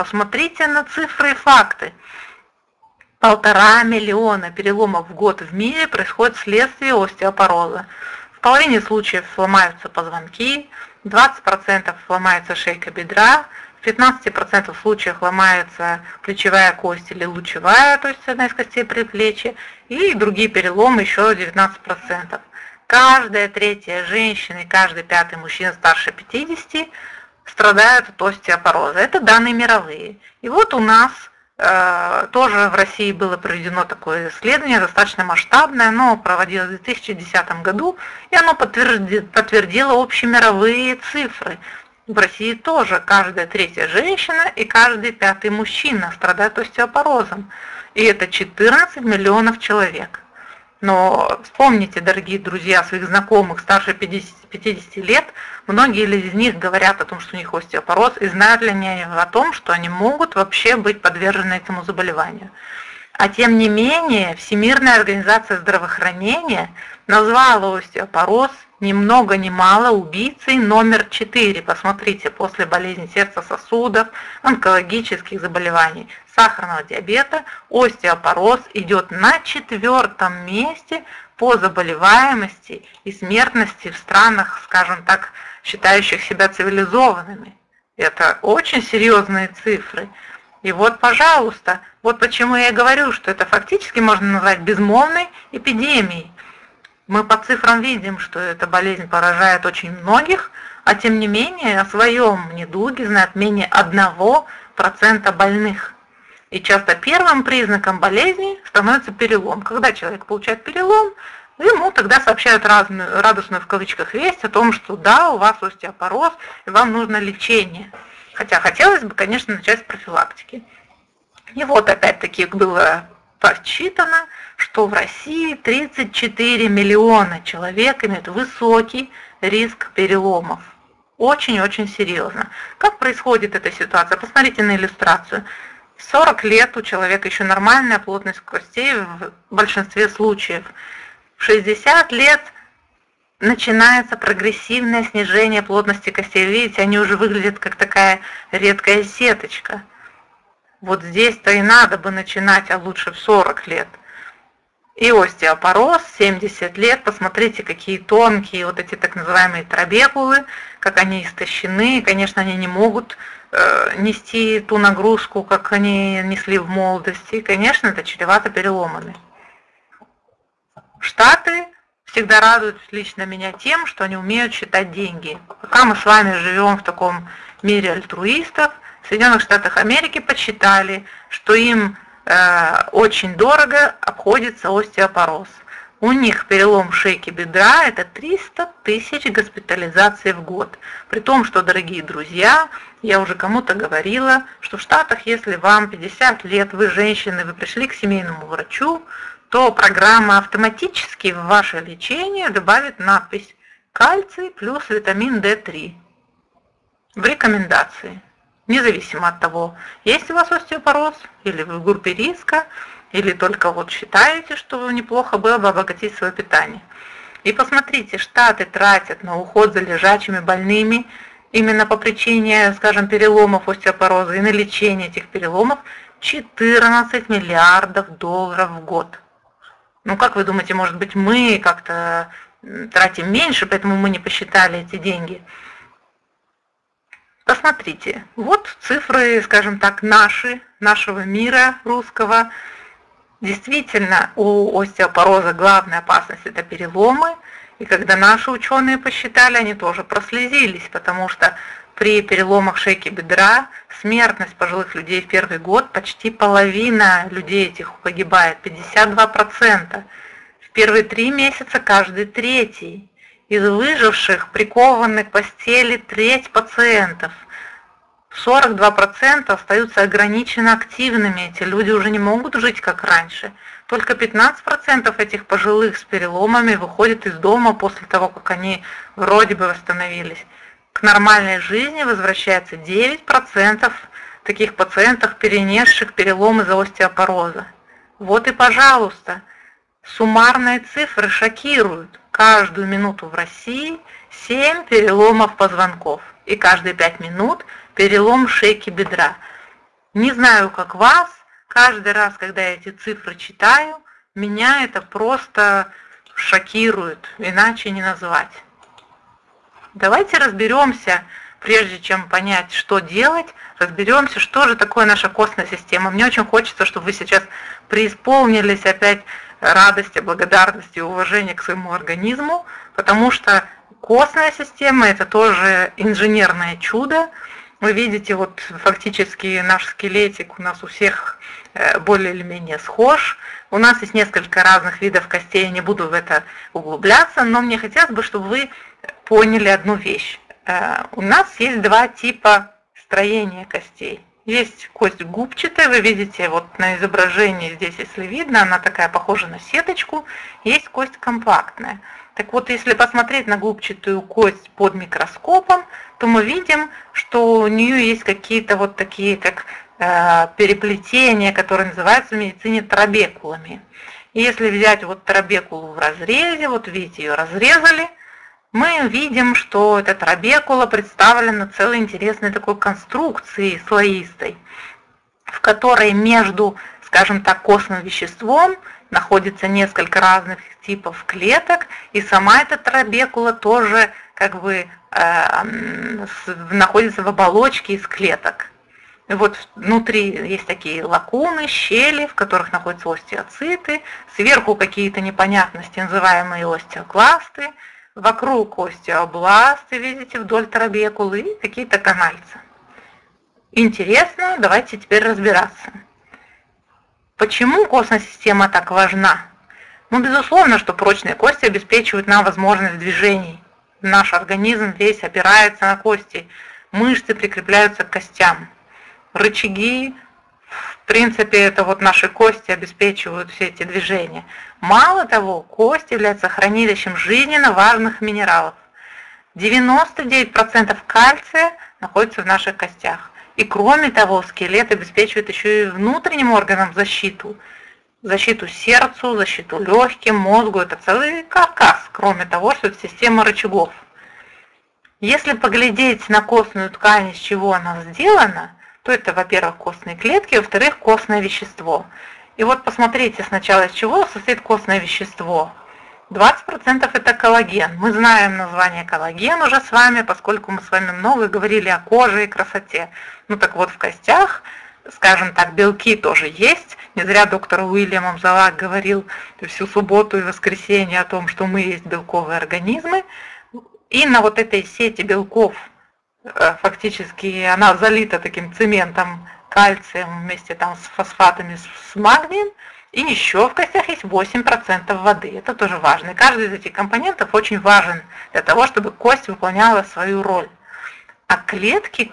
посмотрите на цифры и факты. Полтора миллиона переломов в год в мире происходит вследствие остеопороза. В половине случаев сломаются позвонки, 20% ломается шейка бедра, в 15% случаев ломается плечевая кость или лучевая, то есть одна из костей предплечья, и другие переломы еще 19%. Каждая третья женщина и каждый пятый мужчина старше 50 страдают от остеопороза. Это данные мировые. И вот у нас э, тоже в России было проведено такое исследование, достаточно масштабное, оно проводилось в 2010 году, и оно подтвердило, подтвердило общемировые цифры. В России тоже каждая третья женщина и каждый пятый мужчина страдают остеопорозом. И это 14 миллионов человек. Но вспомните, дорогие друзья, своих знакомых старше 50, 50 лет, многие из них говорят о том, что у них остеопороз, и знают ли они о том, что они могут вообще быть подвержены этому заболеванию. А тем не менее, Всемирная организация здравоохранения назвала остеопороз ни много ни мало убийцей номер 4. Посмотрите, после болезни сердца сосудов, онкологических заболеваний, сахарного диабета, остеопороз идет на четвертом месте по заболеваемости и смертности в странах, скажем так, считающих себя цивилизованными. Это очень серьезные цифры. И вот, пожалуйста, вот почему я говорю, что это фактически можно назвать безмолвной эпидемией. Мы по цифрам видим, что эта болезнь поражает очень многих, а тем не менее о своем недуге знает менее 1% больных. И часто первым признаком болезни становится перелом. Когда человек получает перелом, ему тогда сообщают разную, радостную в кавычках весть о том, что да, у вас остеопороз, и вам нужно лечение. Хотя хотелось бы, конечно, начать с профилактики. И вот опять-таки было подсчитано, что в России 34 миллиона человек имеют высокий риск переломов. Очень-очень серьезно. Как происходит эта ситуация? Посмотрите на иллюстрацию. 40 лет у человека еще нормальная плотность костей в большинстве случаев. В 60 лет начинается прогрессивное снижение плотности костей. Видите, они уже выглядят как такая редкая сеточка. Вот здесь-то и надо бы начинать, а лучше в 40 лет. И остеопороз, 70 лет, посмотрите, какие тонкие вот эти так называемые трабекулы, как они истощены, конечно, они не могут э, нести ту нагрузку, как они несли в молодости, конечно, это чревато переломами. Штаты всегда радуют лично меня тем, что они умеют считать деньги. Пока мы с вами живем в таком мире альтруистов, в Соединенных Штатах Америки подсчитали, что им э, очень дорого обходится остеопороз. У них перелом шейки бедра – это 300 тысяч госпитализаций в год. При том, что, дорогие друзья, я уже кому-то говорила, что в Штатах, если вам 50 лет, вы женщины, вы пришли к семейному врачу, то программа автоматически в ваше лечение добавит надпись «Кальций плюс витамин D3» в рекомендации независимо от того, есть у вас остеопороз, или вы в группе риска, или только вот считаете, что неплохо было бы обогатить свое питание. И посмотрите, Штаты тратят на уход за лежачими больными именно по причине, скажем, переломов остеопороза и на лечение этих переломов 14 миллиардов долларов в год. Ну, как вы думаете, может быть, мы как-то тратим меньше, поэтому мы не посчитали эти деньги? Посмотрите, вот цифры, скажем так, наши, нашего мира русского. Действительно, у остеопороза главная опасность – это переломы. И когда наши ученые посчитали, они тоже прослезились, потому что при переломах шейки бедра смертность пожилых людей в первый год почти половина людей этих погибает, 52%. В первые три месяца каждый третий. Из выживших прикованы к постели треть пациентов. 42% остаются ограниченно активными, эти люди уже не могут жить как раньше. Только 15% этих пожилых с переломами выходят из дома после того, как они вроде бы восстановились. К нормальной жизни возвращается 9% таких пациентов, перенесших перелом из-за остеопороза. Вот и пожалуйста, суммарные цифры шокируют каждую минуту в России 7 переломов позвонков и каждые 5 минут перелом шейки бедра. Не знаю, как вас, каждый раз, когда я эти цифры читаю, меня это просто шокирует, иначе не назвать. Давайте разберемся, прежде чем понять, что делать, разберемся, что же такое наша костная система. Мне очень хочется, чтобы вы сейчас преисполнились опять радости, благодарности и уважения к своему организму, потому что костная система – это тоже инженерное чудо. Вы видите, вот фактически наш скелетик у нас у всех э, более или менее схож. У нас есть несколько разных видов костей, я не буду в это углубляться, но мне хотелось бы, чтобы вы поняли одну вещь. Э, у нас есть два типа строения костей. Есть кость губчатая, вы видите вот на изображении здесь, если видно, она такая похожа на сеточку. Есть кость компактная. Так вот, если посмотреть на губчатую кость под микроскопом, то мы видим, что у нее есть какие-то вот такие, как э, переплетения, которые называются в медицине трабекулами. И если взять вот трабекулу в разрезе, вот видите, ее разрезали, мы видим, что эта трабекула представлена целой интересной такой конструкцией слоистой, в которой между, скажем так, костным веществом находится несколько разных типов клеток, и сама эта трабекула тоже как бы э, находится в оболочке из клеток. И вот внутри есть такие лакуны, щели, в которых находятся остеоциты, сверху какие-то непонятности, называемые остеокласты, вокруг остеобласты, видите, вдоль трабекулы и какие-то канальцы. Интересно, давайте теперь разбираться. Почему костная система так важна? Ну, безусловно, что прочные кости обеспечивают нам возможность движений. Наш организм весь опирается на кости, мышцы прикрепляются к костям. Рычаги, в принципе, это вот наши кости обеспечивают все эти движения. Мало того, кость является хранилищем жизненно важных минералов. 99% кальция находится в наших костях. И кроме того, скелет обеспечивает еще и внутренним органам защиту – защиту сердцу, защиту легким, мозгу. Это целый каркас, кроме того, что это система рычагов. Если поглядеть на костную ткань, из чего она сделана, то это, во-первых, костные клетки, во-вторых, костное вещество. И вот посмотрите сначала, из чего состоит костное вещество. 20% это коллаген. Мы знаем название коллаген уже с вами, поскольку мы с вами много говорили о коже и красоте. Ну так вот, в костях скажем так, белки тоже есть. Не зря доктор Уильям Амзалак говорил всю субботу и воскресенье о том, что мы есть белковые организмы. И на вот этой сети белков фактически она залита таким цементом, кальцием вместе там с фосфатами, с магнием. И еще в костях есть 8% воды. Это тоже важно. И каждый из этих компонентов очень важен для того, чтобы кость выполняла свою роль. А клетки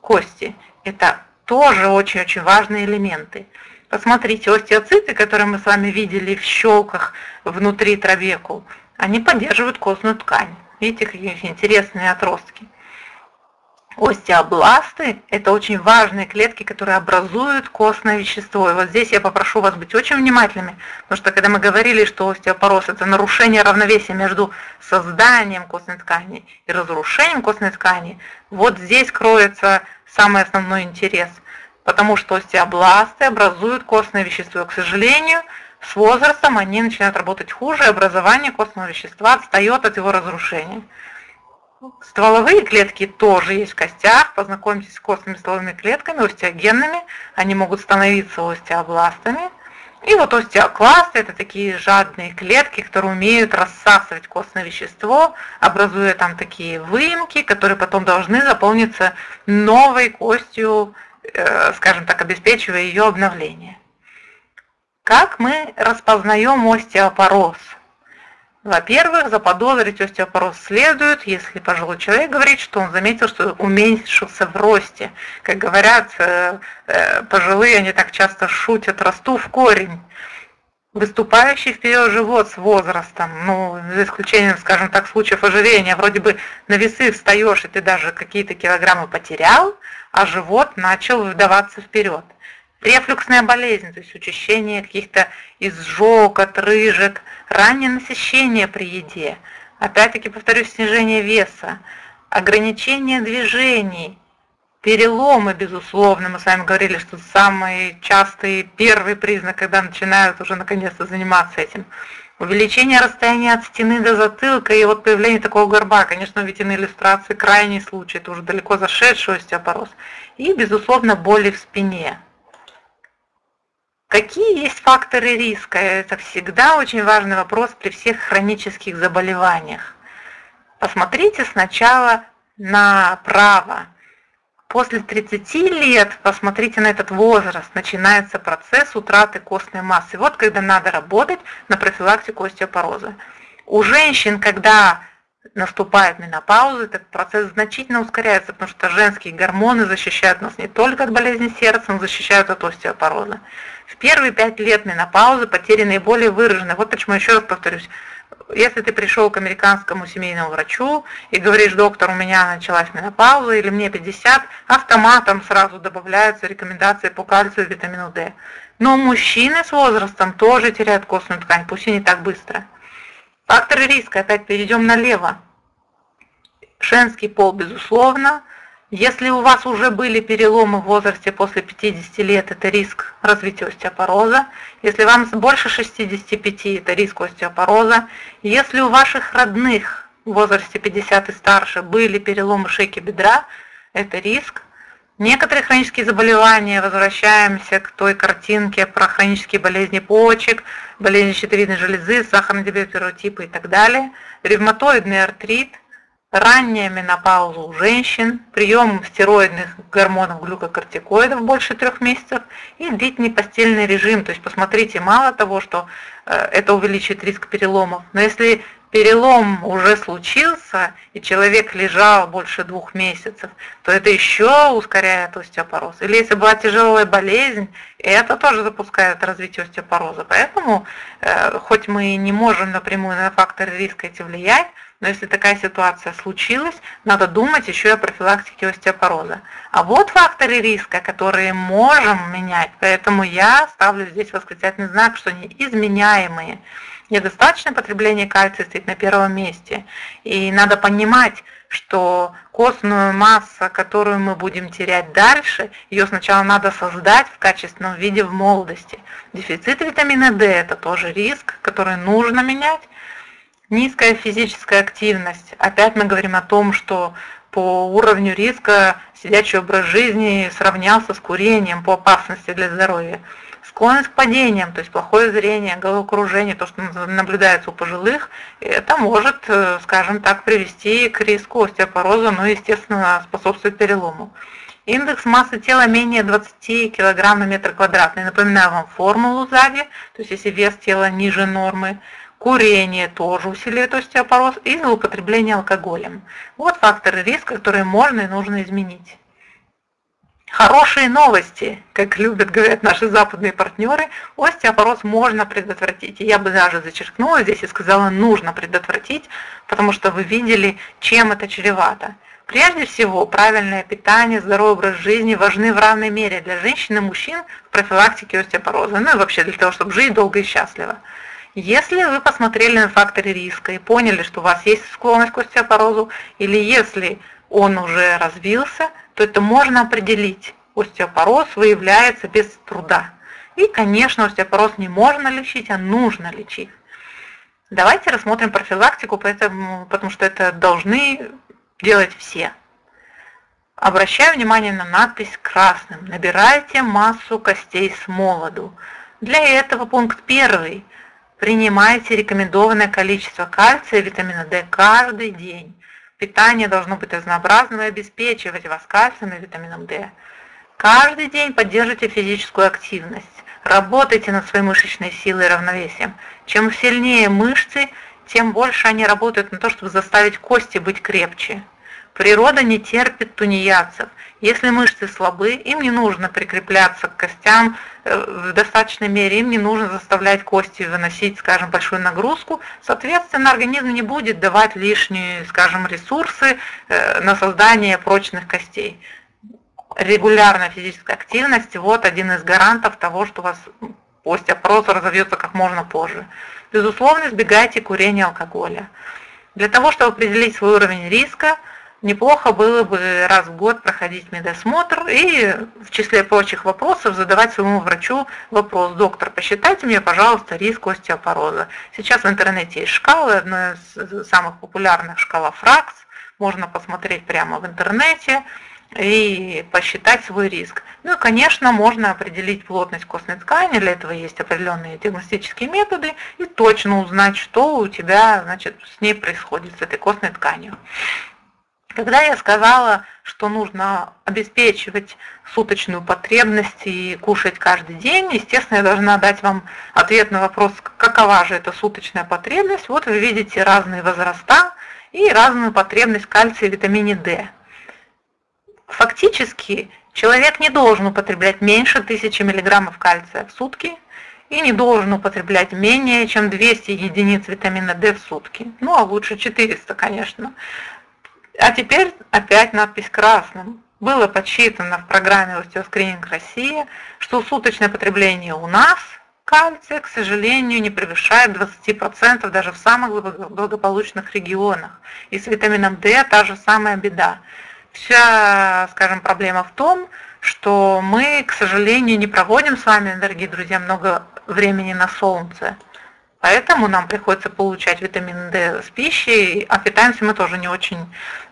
кости – это тоже очень-очень важные элементы. Посмотрите, остеоциты, которые мы с вами видели в щелках внутри трабекул, они поддерживают костную ткань. Видите, какие интересные отростки. Остеобласты – это очень важные клетки, которые образуют костное вещество. И вот здесь я попрошу вас быть очень внимательными, потому что когда мы говорили, что остеопороз – это нарушение равновесия между созданием костной ткани и разрушением костной ткани, вот здесь кроется самый основной интерес, потому что остеобласты образуют костное вещество. к сожалению, с возрастом они начинают работать хуже, и образование костного вещества отстает от его разрушения. Стволовые клетки тоже есть в костях. Познакомьтесь с костными стволовыми клетками, остеогенными. Они могут становиться остеобластами. И вот остеокласты – это такие жадные клетки, которые умеют рассасывать костное вещество, образуя там такие выемки, которые потом должны заполниться новой костью, э, скажем так, обеспечивая ее обновление. Как мы распознаем остеопороз? Во-первых, заподозрить остеопороз следует, если пожилой человек говорит, что он заметил, что уменьшился в росте. Как говорят э, э, пожилые, они так часто шутят, расту в корень. Выступающий вперед живот с возрастом, ну, за исключением, скажем так, случаев ожирения, вроде бы на весы встаешь, и ты даже какие-то килограммы потерял, а живот начал выдаваться вперед. Рефлюксная болезнь, то есть учащение каких-то изжог, отрыжек, раннее насыщение при еде, опять-таки повторюсь, снижение веса, ограничение движений, Переломы, безусловно, мы с вами говорили, что самый частый первый признак, когда начинают уже наконец-то заниматься этим. Увеличение расстояния от стены до затылка и вот появление такого горба, конечно, ведь иллюстрации крайний случай, это уже далеко зашедший остеопороз. И, безусловно, боли в спине. Какие есть факторы риска? Это всегда очень важный вопрос при всех хронических заболеваниях. Посмотрите сначала направо. После 30 лет, посмотрите на этот возраст, начинается процесс утраты костной массы. Вот когда надо работать на профилактику остеопороза. У женщин, когда наступает менопауза, этот процесс значительно ускоряется, потому что женские гормоны защищают нас не только от болезни сердца, но защищают от остеопороза. В первые пять лет менопаузы потери наиболее выражены. Вот почему еще раз повторюсь, если ты пришел к американскому семейному врачу и говоришь, доктор, у меня началась менопауза или мне 50, автоматом сразу добавляются рекомендации по кальцию и витамину D. Но мужчины с возрастом тоже теряют костную ткань, пусть и не так быстро. Факторы риска, опять перейдем налево. Женский пол, безусловно, если у вас уже были переломы в возрасте после 50 лет, это риск развития остеопороза. Если вам больше 65, это риск остеопороза. Если у ваших родных в возрасте 50 и старше были переломы шейки бедра, это риск. Некоторые хронические заболевания, возвращаемся к той картинке про хронические болезни почек, болезни щитовидной железы, сахарный диабет первого типа и так далее, ревматоидный артрит – ранняя менопауза у женщин, прием стероидных гормонов глюкокортикоидов больше трех месяцев и длительный постельный режим. То есть посмотрите, мало того, что э, это увеличит риск переломов, но если перелом уже случился и человек лежал больше двух месяцев, то это еще ускоряет остеопороз. Или если была тяжелая болезнь, это тоже запускает развитие остеопороза. Поэтому, э, хоть мы не можем напрямую на факторы риска эти влиять, но если такая ситуация случилась, надо думать еще и о профилактике остеопороза. А вот факторы риска, которые можем менять, поэтому я ставлю здесь восклицательный знак, что они изменяемые. Недостаточное потребление кальция стоит на первом месте. И надо понимать, что костную массу, которую мы будем терять дальше, ее сначала надо создать в качественном виде в молодости. Дефицит витамина D – это тоже риск, который нужно менять. Низкая физическая активность. Опять мы говорим о том, что по уровню риска сидячий образ жизни сравнялся с курением по опасности для здоровья. Склонность к падениям, то есть плохое зрение, головокружение, то, что наблюдается у пожилых, это может, э, скажем так, привести к риску остеопороза, но, естественно, способствует перелому. Индекс массы тела менее 20 кг на метр квадратный. Напоминаю вам формулу сзади, то есть если вес тела ниже нормы, Курение тоже усиливает остеопороз и злоупотребление алкоголем. Вот факторы риска, которые можно и нужно изменить. Хорошие новости, как любят говорят наши западные партнеры, остеопороз можно предотвратить. И я бы даже зачеркнула здесь и сказала, нужно предотвратить, потому что вы видели, чем это чревато. Прежде всего, правильное питание, здоровый образ жизни важны в равной мере для женщин и мужчин в профилактике остеопороза, ну и вообще для того, чтобы жить долго и счастливо. Если вы посмотрели на факторы риска и поняли, что у вас есть склонность к остеопорозу, или если он уже развился, то это можно определить. Остеопороз выявляется без труда. И, конечно, остеопороз не можно лечить, а нужно лечить. Давайте рассмотрим профилактику, поэтому, потому что это должны делать все. Обращаю внимание на надпись красным. Набирайте массу костей с молоду. Для этого пункт первый. Принимайте рекомендованное количество кальция и витамина D каждый день. Питание должно быть разнообразным и обеспечивать вас кальцием и витамином D. Каждый день поддерживайте физическую активность. Работайте над своей мышечной силой и равновесием. Чем сильнее мышцы, тем больше они работают на то, чтобы заставить кости быть крепче. Природа не терпит тунеядцев. Если мышцы слабы, им не нужно прикрепляться к костям э, в достаточной мере, им не нужно заставлять кости выносить, скажем, большую нагрузку. Соответственно, организм не будет давать лишние, скажем, ресурсы э, на создание прочных костей. Регулярная физическая активность – вот один из гарантов того, что у вас остеопороз разовьется как можно позже. Безусловно, избегайте курения алкоголя. Для того, чтобы определить свой уровень риска, неплохо было бы раз в год проходить медосмотр и в числе прочих вопросов задавать своему врачу вопрос, доктор, посчитайте мне, пожалуйста, риск остеопороза. Сейчас в интернете есть шкалы, одна из самых популярных шкала ФРАКС, можно посмотреть прямо в интернете и посчитать свой риск. Ну и, конечно, можно определить плотность костной ткани, для этого есть определенные диагностические методы, и точно узнать, что у тебя значит, с ней происходит, с этой костной тканью. Когда я сказала, что нужно обеспечивать суточную потребность и кушать каждый день, естественно, я должна дать вам ответ на вопрос, какова же эта суточная потребность. Вот вы видите разные возраста и разную потребность кальция и витамине D. Фактически человек не должен употреблять меньше 1000 мг кальция в сутки и не должен употреблять менее чем 200 единиц витамина D в сутки. Ну, а лучше 400, конечно. А теперь опять надпись красным. Было подсчитано в программе «Остеоскрининг Россия», что суточное потребление у нас кальция, к сожалению, не превышает 20% даже в самых благополучных регионах. И с витамином D та же самая беда. Вся, скажем, проблема в том, что мы, к сожалению, не проводим с вами, дорогие друзья, много времени на солнце. Поэтому нам приходится получать витамин D с пищей, а питаемся мы тоже не очень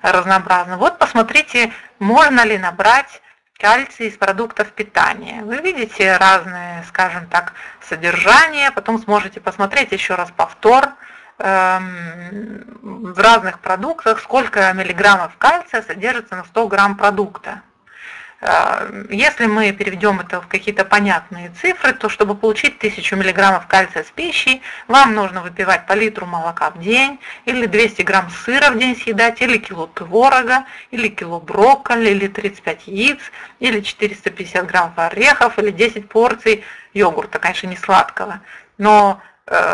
разнообразно. Вот посмотрите, можно ли набрать кальций из продуктов питания. Вы видите разные, скажем так, содержания, потом сможете посмотреть еще раз повтор эм, в разных продуктах, сколько миллиграммов кальция содержится на 100 грамм продукта. Э, если мы переведем это в какие-то понятные цифры, то чтобы получить 1000 мг кальция с пищей, вам нужно выпивать по литру молока в день, или 200 грамм сыра в день съедать, или кило творога, или кило брокколи, или 35 яиц, или 450 грамм орехов, или 10 порций йогурта, конечно, не сладкого. Но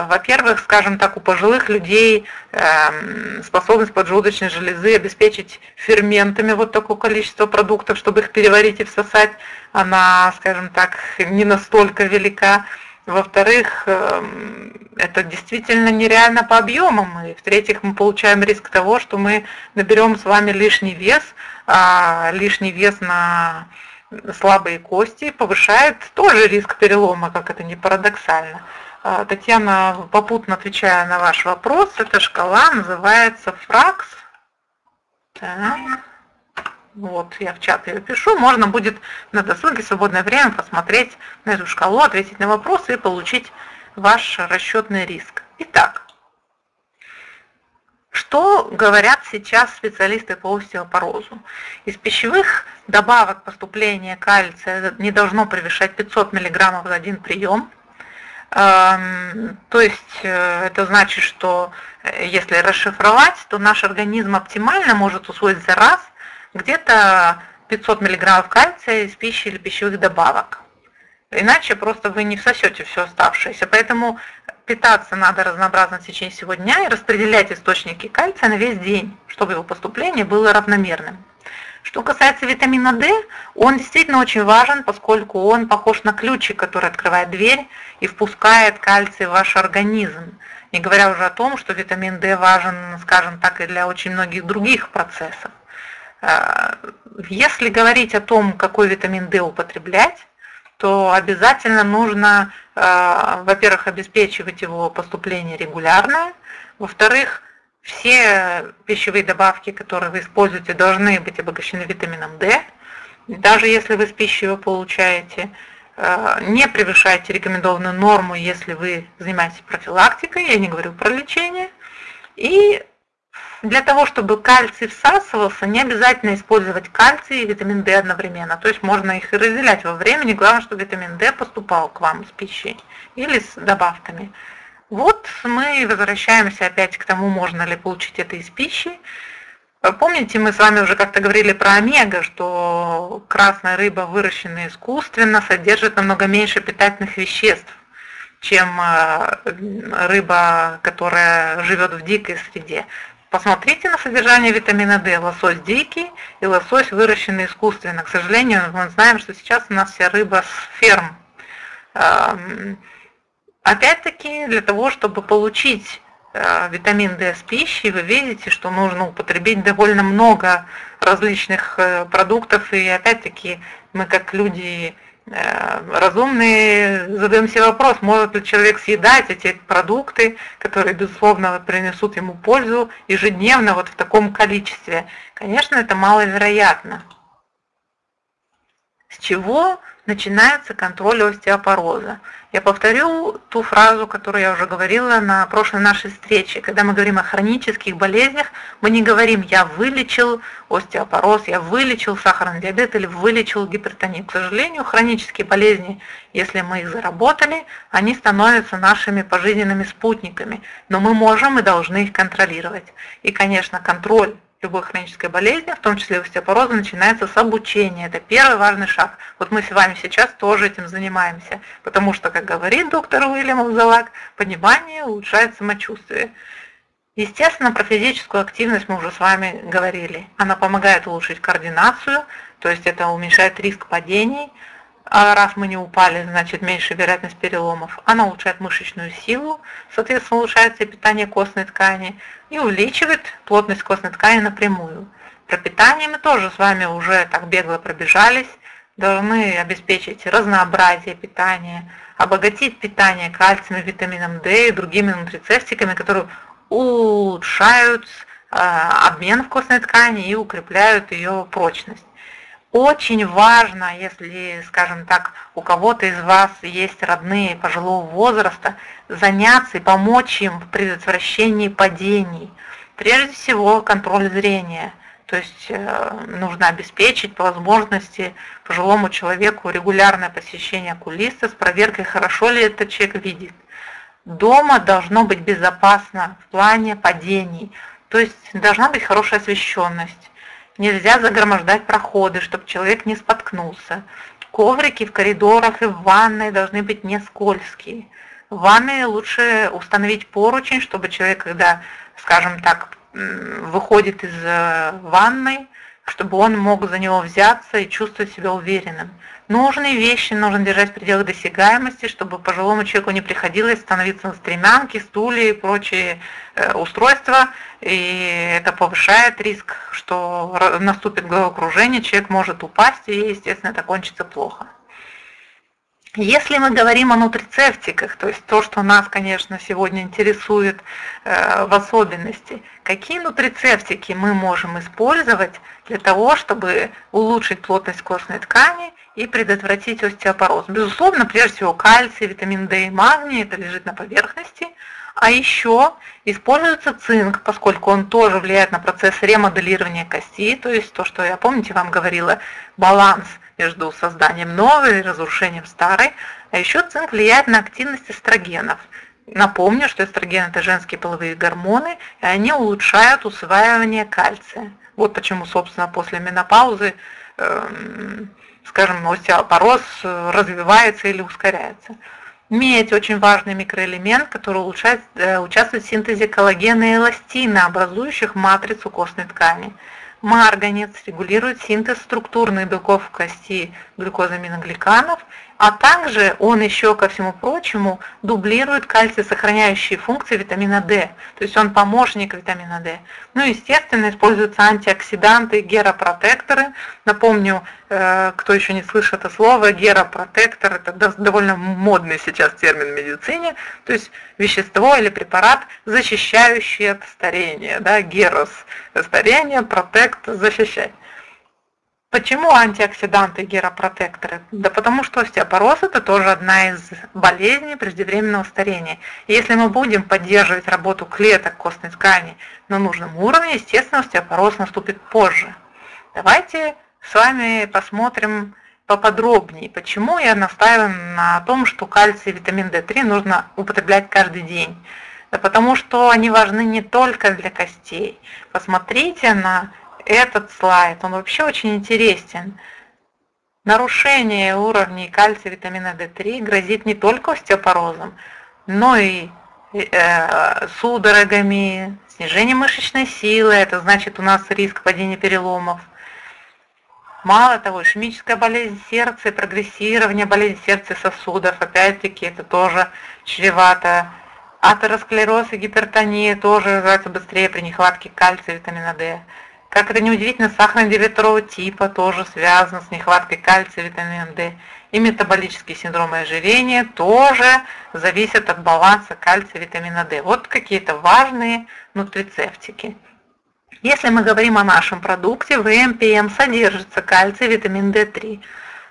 во-первых, скажем так, у пожилых людей эм, способность поджелудочной железы обеспечить ферментами вот такое количество продуктов, чтобы их переварить и всосать, она, скажем так, не настолько велика. Во-вторых, эм, это действительно нереально по объемам. И в-третьих, мы получаем риск того, что мы наберем с вами лишний вес, а лишний вес на слабые кости повышает тоже риск перелома, как это не парадоксально. А, Татьяна, попутно отвечая на ваш вопрос, эта шкала называется фракс. Вот, я в чат ее пишу. Можно будет на досуге свободное время посмотреть на эту шкалу, ответить на вопросы и получить ваш расчетный риск. Итак, что говорят сейчас специалисты по остеопорозу? Из пищевых добавок поступления кальция не должно превышать 500 мг за один прием – то есть э, это значит, что э, если расшифровать, то наш организм оптимально может усвоить за раз где-то 500 мг кальция из пищи или пищевых добавок. Иначе просто вы не всосете все оставшееся. Поэтому питаться надо разнообразно в течение всего дня и распределять источники кальция на весь день, чтобы его поступление было равномерным. Что касается витамина D, он действительно очень важен, поскольку он похож на ключик, который открывает дверь и впускает кальций в ваш организм. Не говоря уже о том, что витамин D важен, скажем так, и для очень многих других процессов. А, если говорить о том, какой витамин D употреблять, то обязательно нужно, а, во-первых, обеспечивать его поступление регулярное, во-вторых, все пищевые добавки, которые вы используете, должны быть обогащены витамином D. Даже если вы с пищей его получаете, э, не превышайте рекомендованную норму, если вы занимаетесь профилактикой, я не говорю про лечение. И для того, чтобы кальций всасывался, не обязательно использовать кальций и витамин D одновременно. То есть можно их и разделять во времени. Главное, чтобы витамин D поступал к вам с пищей или с добавками. Вот мы возвращаемся опять к тому, можно ли получить это из пищи. Помните, мы с вами уже как-то говорили про омега, что красная рыба, выращенная искусственно, содержит намного меньше питательных веществ, чем э, рыба, которая живет в дикой среде. Посмотрите на содержание витамина D. Лосось дикий и лосось выращенный искусственно. К сожалению, мы знаем, что сейчас у нас вся рыба с ферм. Опять-таки, для того, чтобы получить э, витамин D с пищей, вы видите, что нужно употребить довольно много различных э, продуктов. И опять-таки мы как люди Э, разумные задаем себе вопрос, может ли человек съедать эти продукты, которые, безусловно, принесут ему пользу ежедневно вот в таком количестве. Конечно, это маловероятно. Чего начинается контроль остеопороза? Я повторю ту фразу, которую я уже говорила на прошлой нашей встрече. Когда мы говорим о хронических болезнях, мы не говорим «я вылечил остеопороз», «я вылечил сахарный диабет» или «вылечил гипертонию». К сожалению, хронические болезни, если мы их заработали, они становятся нашими пожизненными спутниками. Но мы можем и должны их контролировать. И, конечно, контроль любой хронической болезни, в том числе остеопороза, начинается с обучения. Это первый важный шаг. Вот мы с вами сейчас тоже этим занимаемся, потому что, как говорит доктор Уильям Алзалак, понимание улучшает самочувствие. Естественно, про физическую активность мы уже с вами говорили. Она помогает улучшить координацию, то есть это уменьшает риск падений, а раз мы не упали, значит меньше вероятность переломов. Она улучшает мышечную силу, соответственно улучшается питание костной ткани и увеличивает плотность костной ткани напрямую. Про питание мы тоже с вами уже так бегло пробежались. Должны обеспечить разнообразие питания, обогатить питание кальцием, витамином D и другими нутрицептиками, которые улучшают э, обмен в костной ткани и укрепляют ее прочность. Очень важно, если, скажем так, у кого-то из вас есть родные пожилого возраста, заняться и помочь им в предотвращении падений. Прежде всего, контроль зрения. То есть э, нужно обеспечить по возможности пожилому человеку регулярное посещение окулиста с проверкой, хорошо ли этот человек видит. Дома должно быть безопасно в плане падений. То есть должна быть хорошая освещенность Нельзя загромождать проходы, чтобы человек не споткнулся. Коврики в коридорах и в ванной должны быть не скользкие. В ванной лучше установить поручень, чтобы человек, когда, скажем так, выходит из э, ванной, чтобы он мог за него взяться и чувствовать себя уверенным. Нужные вещи нужно держать в пределах досягаемости, чтобы пожилому человеку не приходилось становиться на стремянки, стулья и прочие э, устройства. И это повышает риск, что наступит головокружение, человек может упасть, и, естественно, это кончится плохо. Если мы говорим о нутрицептиках, то есть то, что нас, конечно, сегодня интересует э, в особенности, какие нутрицептики мы можем использовать для того, чтобы улучшить плотность костной ткани и предотвратить остеопороз? Безусловно, прежде всего кальций, витамин D и магний, это лежит на поверхности, а еще используется цинк, поскольку он тоже влияет на процесс ремоделирования кости, то есть то, что я, помните, вам говорила, баланс – между созданием новой и разрушением старой. А еще цинк влияет на активность эстрогенов. Напомню, что эстроген – это женские половые гормоны, и они улучшают усваивание кальция. Вот почему, собственно, после менопаузы, э, скажем, остеопороз развивается или ускоряется. Медь – очень важный микроэлемент, который улучшает, э, участвует в синтезе коллагена и эластина, образующих матрицу костной ткани. Марганец регулирует синтез структурных белков в кости глюкозаминогликанов, а также он еще, ко всему прочему, дублирует кальций-сохраняющие функции витамина D, то есть он помощник витамина D. Ну, естественно, используются антиоксиданты, геропротекторы. Напомню, э, кто еще не слышит это слово, геропротектор – это довольно модный сейчас термин в медицине, то есть вещество или препарат, защищающий от старения, да, герос – старение, протект – защищать. Почему антиоксиданты и геропротекторы? Да потому что остеопороз это тоже одна из болезней преждевременного старения. Если мы будем поддерживать работу клеток костной ткани на нужном уровне, естественно, остеопороз наступит позже. Давайте с вами посмотрим поподробнее, почему я настаиваю на том, что кальций и витамин D3 нужно употреблять каждый день. Да потому что они важны не только для костей. Посмотрите на этот слайд, он вообще очень интересен. Нарушение уровней кальция витамина D3 грозит не только остеопорозом, но и э, судорогами, снижением мышечной силы, это значит у нас риск падения переломов. Мало того, ишемическая болезнь сердца прогрессирование болезни сердца и сосудов, опять-таки, это тоже чревато Атеросклероз и гипертония тоже развиваются быстрее при нехватке кальция и витамина D. Как это неудивительно, сахарный диабет второго типа тоже связан с нехваткой кальция витамина D. И метаболический синдром ожирения тоже зависят от баланса кальция витамина D. Вот какие-то важные нутрицептики. Если мы говорим о нашем продукте, в МПМ содержится кальций, витамин D3.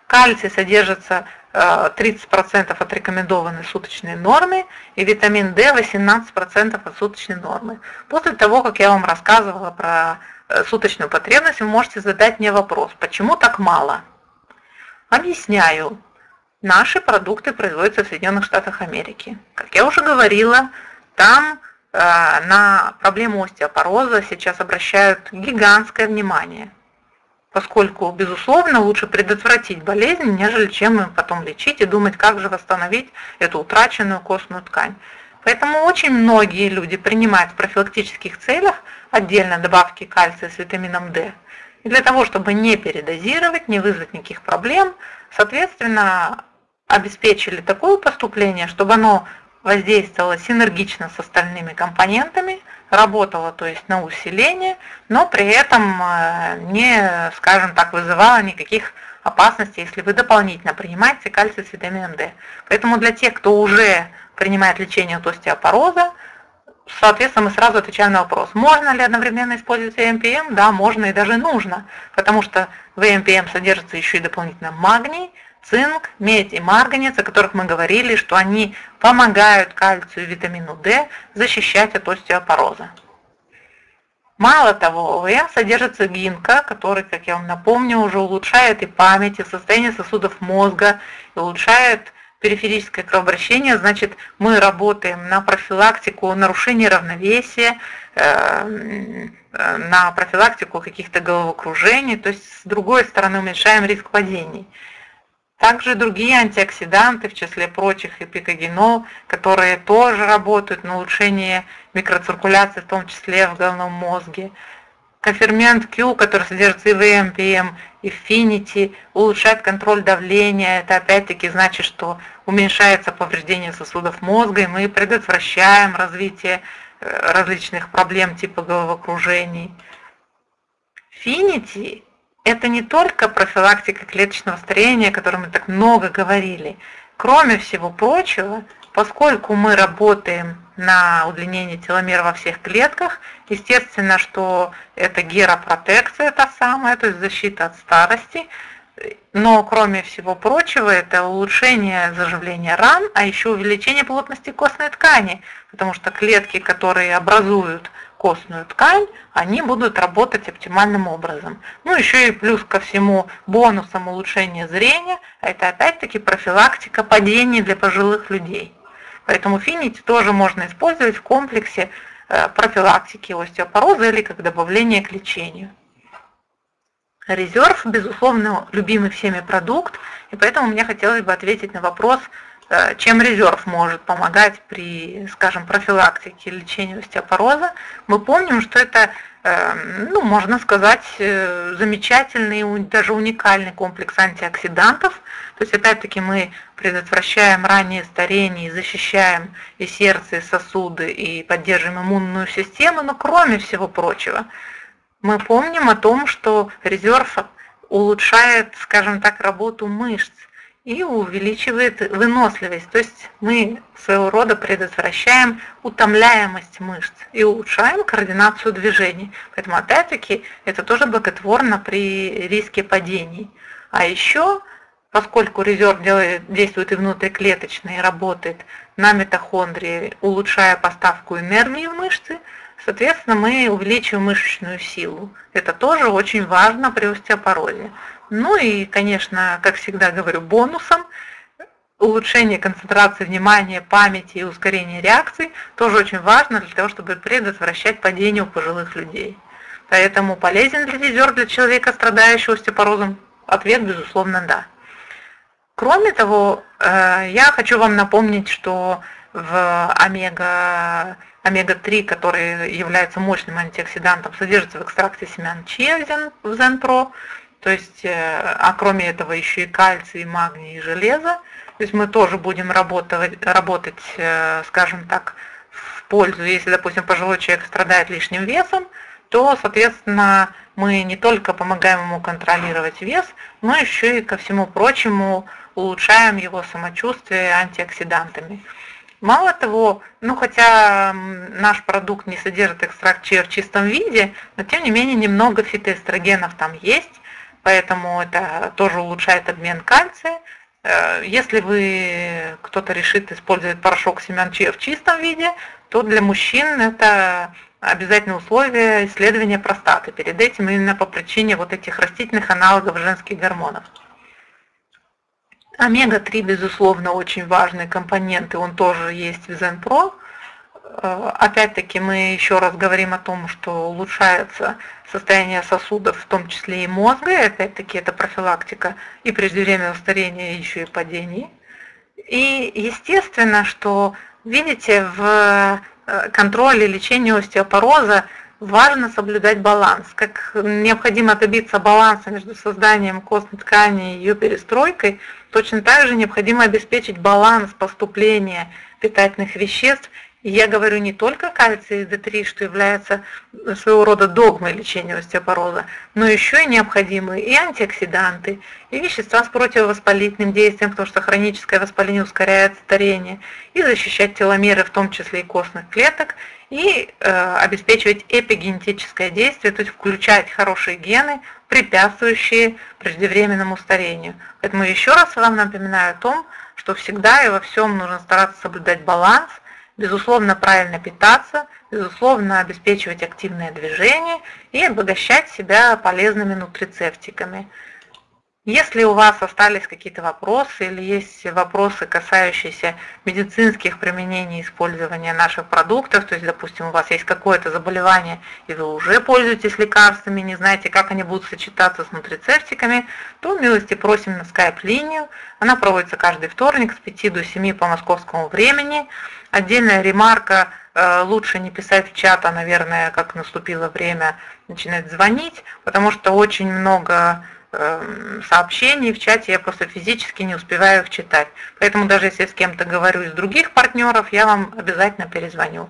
Кальций содержится 30% э, от рекомендованной суточной нормы и витамин D 18% от суточной нормы. После того, как я вам рассказывала про суточную потребность, вы можете задать мне вопрос, почему так мало? Объясняю. Наши продукты производятся в Соединенных Штатах Америки. Как я уже говорила, там Э, на проблему остеопороза сейчас обращают гигантское внимание, поскольку, безусловно, лучше предотвратить болезнь, нежели чем потом лечить и думать, как же восстановить эту утраченную костную ткань. Поэтому очень многие люди принимают в профилактических целях отдельно добавки кальция с витамином D. И для того, чтобы не передозировать, не вызвать никаких проблем, соответственно, обеспечили такое поступление, чтобы оно воздействовала синергично с остальными компонентами, работала то есть на усиление, но при этом э, не, скажем так, вызывала никаких опасностей, если вы дополнительно принимаете кальций с витамином D. Поэтому для тех, кто уже принимает лечение от остеопороза, соответственно, мы сразу отвечаем на вопрос, можно ли одновременно использовать ЭМПМ? Да, можно и даже нужно, потому что в ЭМПМ содержится еще и дополнительно магний, цинк, медь и марганец, о которых мы говорили, что они помогают кальцию и витамину D защищать от остеопороза. Мало того, в ОВМ содержится гинка, который, как я вам напомню, уже улучшает и память, и состояние сосудов мозга, и улучшает периферическое кровообращение, значит, мы работаем на профилактику нарушения равновесия, э, на профилактику каких-то головокружений, то есть с другой стороны уменьшаем риск падений. Также другие антиоксиданты, в числе прочих эпикогенол, которые тоже работают на улучшение микроциркуляции, в том числе в головном мозге. Кофермент Q, который содержит и в МПМ, и в Finity, улучшает контроль давления. Это опять-таки значит, что уменьшается повреждение сосудов мозга, и мы предотвращаем развитие э, различных проблем типа головокружений. Finity это не только профилактика клеточного старения, о котором мы так много говорили. Кроме всего прочего, поскольку мы работаем на удлинение теломер во всех клетках, естественно, что это геропротекция та самая, то есть защита от старости, но кроме всего прочего, это улучшение заживления ран, а еще увеличение плотности костной ткани, потому что клетки, которые образуют костную ткань, они будут работать оптимальным образом. Ну, еще и плюс ко всему бонусом улучшения зрения, это опять-таки профилактика падений для пожилых людей. Поэтому финити тоже можно использовать в комплексе э, профилактики остеопороза или как добавление к лечению. Резерв, безусловно, любимый всеми продукт, и поэтому мне хотелось бы ответить на вопрос, чем резерв может помогать при, скажем, профилактике лечению остеопороза. Мы помним, что это, э, ну, можно сказать, э, замечательный, даже уникальный комплекс антиоксидантов. То есть, опять-таки, мы предотвращаем раннее старение, защищаем и сердце, и сосуды, и поддерживаем иммунную систему, но кроме всего прочего, мы помним о том, что резерв улучшает, скажем так, работу мышц и увеличивает выносливость. То есть мы своего рода предотвращаем утомляемость мышц и улучшаем координацию движений. Поэтому опять-таки это тоже благотворно при риске падений. А еще, поскольку резерв делает, действует и внутриклеточно, и работает на митохондрии, улучшая поставку энергии в мышцы, соответственно, мы увеличиваем мышечную силу. Это тоже очень важно при остеопорозе. Ну и, конечно, как всегда говорю, бонусом улучшение концентрации внимания, памяти и ускорение реакций тоже очень важно для того, чтобы предотвращать падение у пожилых людей. Поэтому полезен ли резерв для человека, страдающего остеопорозом? Ответ, безусловно, да. Кроме того, э, я хочу вам напомнить, что в омега, омега-3, который является мощным антиоксидантом, содержится в экстракте семян чиа в Zenpro, то есть, э, а кроме этого еще и кальций, и магний, и железо. То есть мы тоже будем работать, работать, э, скажем так, в пользу. Если, допустим, пожилой человек страдает лишним весом, то, соответственно, мы не только помогаем ему контролировать вес, но еще и ко всему прочему улучшаем его самочувствие антиоксидантами. Мало того, ну хотя наш продукт не содержит экстракт чиа в чистом виде, но тем не менее немного фитоэстрогенов там есть, поэтому это тоже улучшает обмен кальция. Э, если вы кто-то решит использовать порошок семян в чистом виде, то для мужчин это обязательное условие исследования простаты. Перед этим именно по причине вот этих растительных аналогов женских гормонов. Омега-3, безусловно, очень важный компонент, и он тоже есть в ZenPro. Э, опять-таки мы еще раз говорим о том, что улучшается состояние сосудов, в том числе и мозга, и опять-таки это профилактика и преждевременного старения, еще и падений. И естественно, что, видите, в Э, контроля и лечения остеопороза важно соблюдать баланс. Как необходимо добиться баланса между созданием костной ткани и ее перестройкой, точно так же необходимо обеспечить баланс поступления питательных веществ и я говорю не только кальций D3, что является своего рода догмой лечения остеопороза, но еще и необходимые и антиоксиданты, и вещества с противовоспалительным действием, потому что хроническое воспаление ускоряет старение, и защищать теломеры, в том числе и костных клеток, и э, обеспечивать эпигенетическое действие, то есть включать хорошие гены, препятствующие преждевременному старению. Поэтому еще раз вам напоминаю о том, что всегда и во всем нужно стараться соблюдать баланс, безусловно, правильно питаться, безусловно, обеспечивать активное движение и обогащать себя полезными нутрицептиками. Если у вас остались какие-то вопросы или есть вопросы, касающиеся медицинских применений использования наших продуктов, то есть, допустим, у вас есть какое-то заболевание, и вы уже пользуетесь лекарствами, не знаете, как они будут сочетаться с нутрицептиками, то милости просим на скайп-линию. Она проводится каждый вторник с 5 до 7 по московскому времени. Отдельная ремарка, э, лучше не писать в чат, а, наверное, как наступило время начинать звонить, потому что очень много сообщений в чате, я просто физически не успеваю их читать. Поэтому даже если с кем-то говорю из других партнеров, я вам обязательно перезвоню.